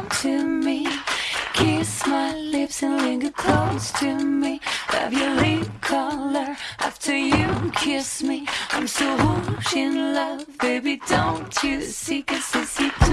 come to me. Kiss my lips and linger close to me. Love your lip color after you kiss me. I'm so in love, baby, don't you see? Cause it's